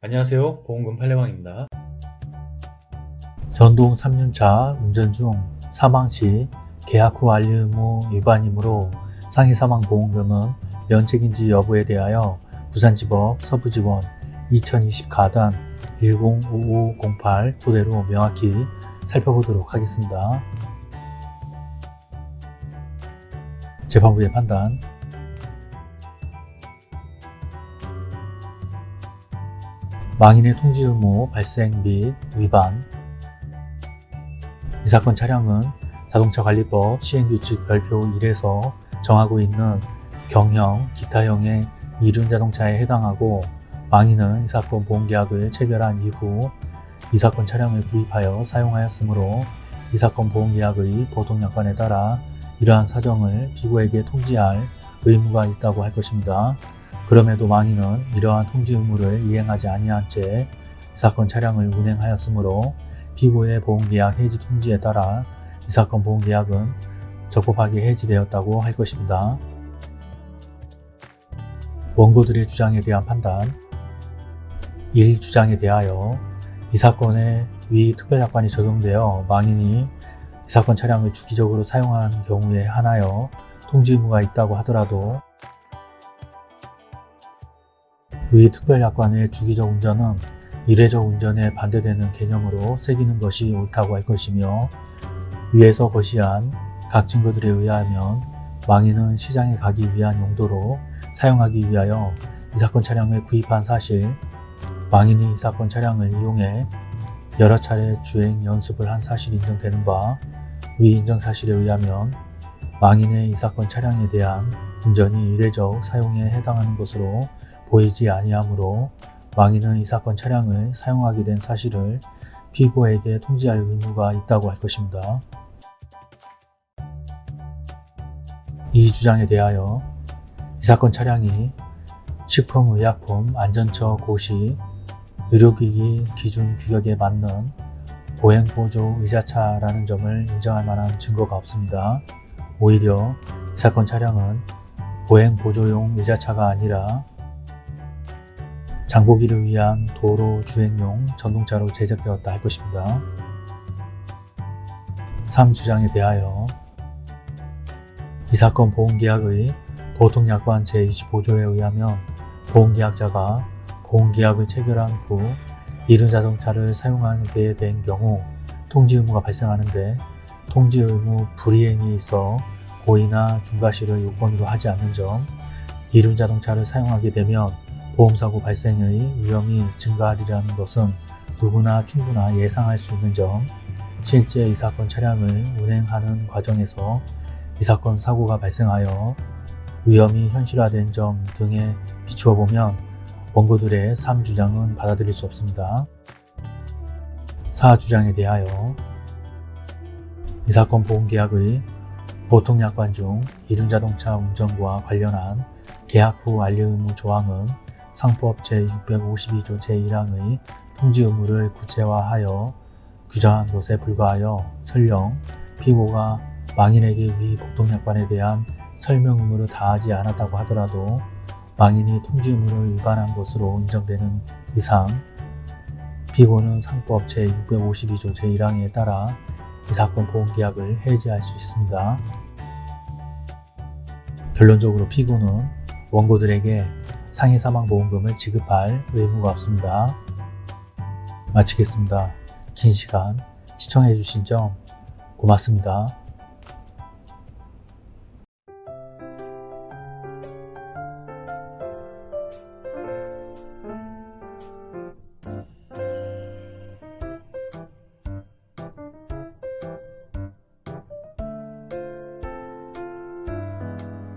안녕하세요. 보험금 팔례방입니다. 전동 3년차 운전 중 사망 시 계약 후 알리 의무 위반이므로 상해 사망 보험금은 면책인지 여부에 대하여 부산지법 서부지원 2020 가단 105508 토대로 명확히 살펴보도록 하겠습니다. 재판부의 판단 망인의 통지 의무 발생 및 위반 이 사건 차량은 자동차관리법 시행규칙 별표 1에서 정하고 있는 경형, 기타형의 이륜 자동차에 해당하고 망인은 이 사건 보험계약을 체결한 이후 이 사건 차량을 구입하여 사용하였으므로 이 사건 보험계약의 보통약관에 따라 이러한 사정을 피고에게 통지할 의무가 있다고 할 것입니다. 그럼에도 망인은 이러한 통지 의무를 이행하지 아니한 채 이 사건 차량을 운행하였으므로 피고의 보험계약 해지 통지에 따라 이 사건 보험계약은 적법하게 해지되었다고 할 것입니다. 원고들의 주장에 대한 판단 1. 주장에 대하여 이 사건에 위 특별약관이 적용되어 망인이 이 사건 차량을 주기적으로 사용하는 경우에 한하여 통지 의무가 있다고 하더라도 위 특별약관의 주기적 운전은 이례적 운전에 반대되는 개념으로 새기는 것이 옳다고 할 것이며 위에서 거시한 각 증거들에 의하면 망인은 시장에 가기 위한 용도로 사용하기 위하여 이 사건 차량을 구입한 사실, 망인이 이 사건 차량을 이용해 여러 차례 주행 연습을 한 사실이 인정되는 바, 위 인정 사실에 의하면 망인의 이 사건 차량에 대한 운전이 이례적 사용에 해당하는 것으로 보이지 아니하므로 망인은 이 사건 차량을 사용하게 된 사실을 피고에게 통지할 의무가 있다고 할 것입니다. 이 주장에 대하여 이 사건 차량이 식품의약품 안전처 고시 의료기기 기준 규격에 맞는 보행보조 의자차라는 점을 인정할 만한 증거가 없습니다. 오히려 이 사건 차량은 보행보조용 의자차가 아니라 장보기를 위한 도로 주행용 전동차로 제작되었다 할 것입니다. 3주장에 대하여 이 사건 보험계약의 보통약관 제25조에 의하면 보험계약자가 보험계약을 체결한 후 이륜 자동차를 사용하게 된 경우 통지 의무가 발생하는데 통지 의무 불이행이 있어 고의나 중과실을 요건으로 하지 않는 점 이륜 자동차를 사용하게 되면 보험사고 발생의 위험이 증가하리라는 것은 누구나 충분하 예상할 수 있는 점 실제 이 사건 차량을 운행하는 과정에서 이 사건 사고가 발생하여 위험이 현실화된 점 등에 비추어 보면 원고들의 3주장은 받아들일 수 없습니다. 4주장에 대하여 이 사건 보험계약의 보통약관 중 이륜자동차 운전과 관련한 계약 후 알리 의무 조항은 상법 제652조 제1항의 통지 의무를 구체화하여 규정한 것에 불과하여 설령 피고가 망인에게 위 보통약관에 대한 설명 의무를 다하지 않았다고 하더라도 망인이 통지 의무를 위반한 것으로 인정되는 이상 피고는 상법 제652조 제1항에 따라 이 사건 보험계약을 해지할 수 있습니다. 결론적으로 피고는 원고들에게 상해사망보험금을 지급할 의무가 없습니다. 마치겠습니다. 긴 시간 시청해주신 점 고맙습니다.